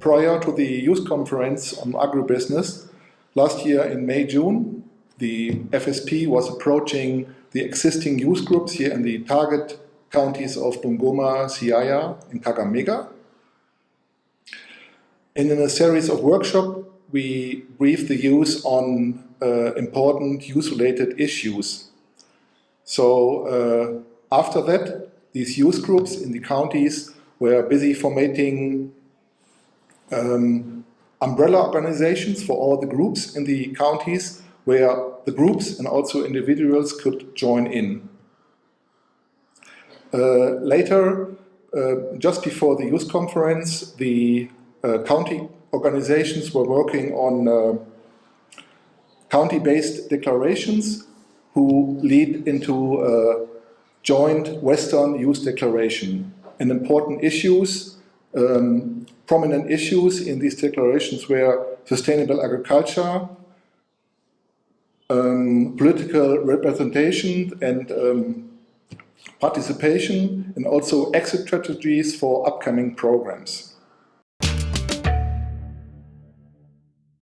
prior to the youth conference on agribusiness, last year in May, June, the FSP was approaching the existing youth groups here in the target counties of Bungoma, Siaya, and Kakamega. And in a series of workshops, we briefed the youth on uh, important youth-related issues. So uh, after that, these youth groups in the counties were busy formatting um, umbrella organizations for all the groups in the counties where the groups and also individuals could join in. Uh, later, uh, just before the youth conference, the uh, county organizations were working on uh, county-based declarations who lead into a joint Western Youth Declaration. And important issues, um, prominent issues in these declarations were sustainable agriculture, um, political representation and um, participation, and also exit strategies for upcoming programs.